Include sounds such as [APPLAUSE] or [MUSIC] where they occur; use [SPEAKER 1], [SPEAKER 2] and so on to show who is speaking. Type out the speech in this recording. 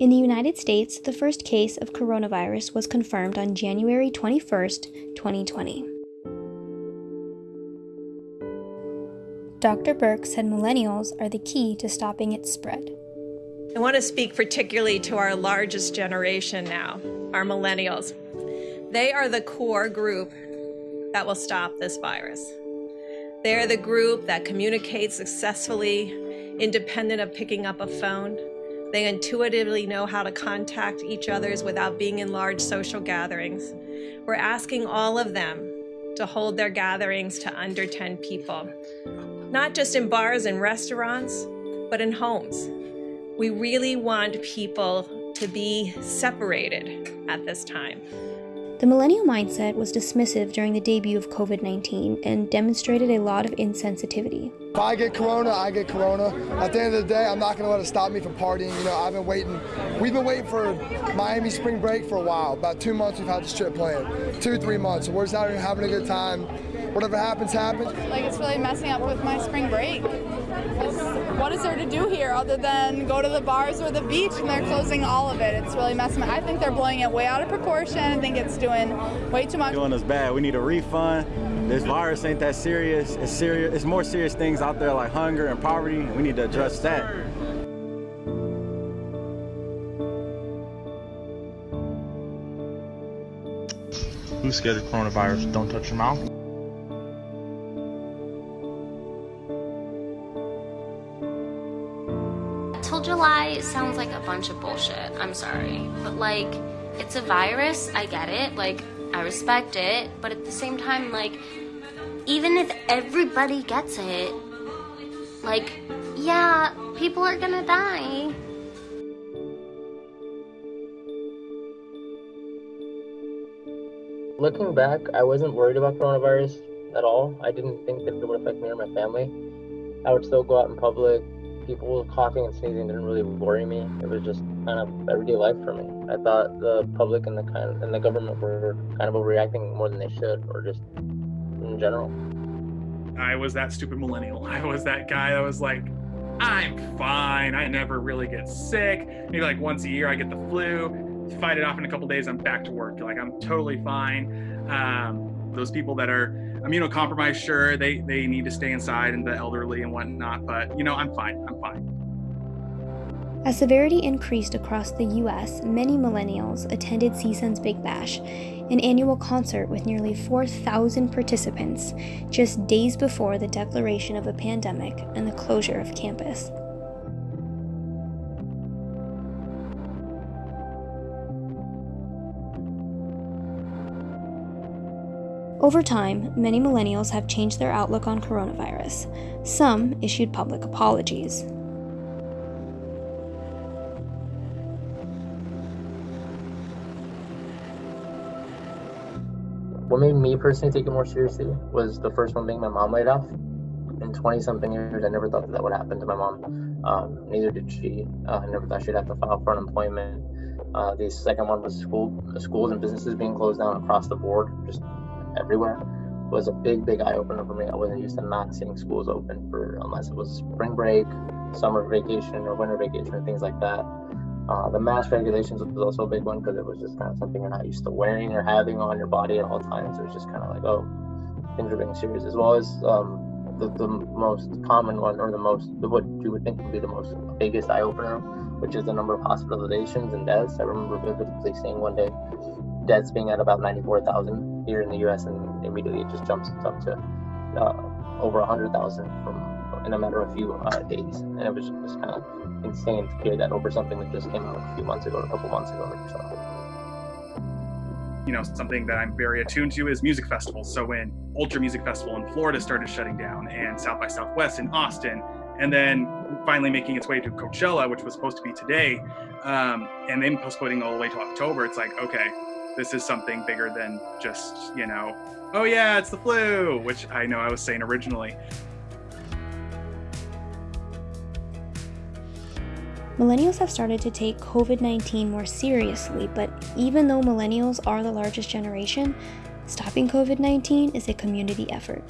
[SPEAKER 1] In the United States, the first case of coronavirus was confirmed on January 21, 2020. Dr. Birx said millennials are the key to stopping its spread.
[SPEAKER 2] I want to speak particularly to our largest generation now, our millennials. They are the core group that will stop this virus. They're the group that communicates successfully, independent of picking up a phone. They intuitively know how to contact each others without being in large social gatherings. We're asking all of them to hold their gatherings to under 10 people, not just in bars and restaurants, but in homes. We really want people to be separated at this time.
[SPEAKER 1] The millennial mindset was dismissive during the debut of COVID 19 and demonstrated a lot of insensitivity.
[SPEAKER 3] If I get corona, I get corona. At the end of the day, I'm not going to let it stop me from partying. You know, I've been waiting. We've been waiting for Miami spring break for a while. About two months we've had this trip planned. Two, three months. We're just out here having a good time. Whatever happens, happens.
[SPEAKER 4] Like, it's really messing up with my spring break. What is there to do here other than go to the bars or the beach and they're closing all of it? It's really messing. up. I think they're blowing it way out of proportion. I think it's doing way too much.
[SPEAKER 5] Doing us bad. We need a refund. This virus ain't that serious. It's serious. It's more serious things out there like hunger and poverty. We need to address that.
[SPEAKER 6] Who's scared of coronavirus? Don't touch your mouth.
[SPEAKER 7] Till July sounds like a bunch of bullshit. I'm sorry. But like, it's a virus. I get it. Like, I respect it. But at the same time, like, even if everybody gets it, like, yeah, people are gonna die.
[SPEAKER 8] Looking back, I wasn't worried about coronavirus at all. I didn't think that it would affect me or my family. I would still go out in public. People coughing and sneezing didn't really worry me. It was just kind of everyday life for me. I thought the public and the kind and the government were kind of overreacting more than they should, or just in general.
[SPEAKER 9] I was that stupid millennial. [LAUGHS] I was that guy that was like, I'm fine. I never really get sick. Maybe like once a year I get the flu. Fight it off in a couple days. I'm back to work. Like I'm totally fine. Um, those people that are immunocompromised, sure, they they need to stay inside, and the elderly and whatnot. But you know, I'm fine. I'm fine.
[SPEAKER 1] As severity increased across the U.S., many millennials attended CSUN's Big Bash, an annual concert with nearly 4,000 participants, just days before the declaration of a pandemic and the closure of campus. Over time, many millennials have changed their outlook on coronavirus. Some issued public apologies.
[SPEAKER 8] What made me personally take it more seriously was the first one being my mom laid off. In 20 something years, I never thought that, that would happen to my mom. Um, neither did she. Uh, I never thought she'd have to file for unemployment. Uh, the second one was school, schools and businesses being closed down across the board, just everywhere. Was a big, big eye opener for me. I wasn't used to not seeing schools open for unless it was spring break, summer vacation, or winter vacation, or things like that. Uh, the mask regulations was also a big one because it was just kind of something you're not used to wearing or having on your body at all times. It was just kind of like, oh, things are being serious. As well as um, the, the most common one, or the most, what you would think would be the most biggest eye opener, which is the number of hospitalizations and deaths. I remember vividly seeing one day deaths being at about 94,000 here in the US, and immediately it just jumps up to uh, over 100,000 from in a matter of a few uh, days. And it was just kind of insane to hear that over something that just came out a few months ago, a couple months ago or so.
[SPEAKER 9] You know, something that I'm very attuned to is music festivals. So when Ultra Music Festival in Florida started shutting down, and South by Southwest in Austin, and then finally making its way to Coachella, which was supposed to be today, um, and then postponing all the way to October, it's like, okay, this is something bigger than just, you know, oh yeah, it's the flu, which I know I was saying originally.
[SPEAKER 1] Millennials have started to take COVID 19 more seriously, but even though millennials are the largest generation, stopping COVID 19 is a community effort.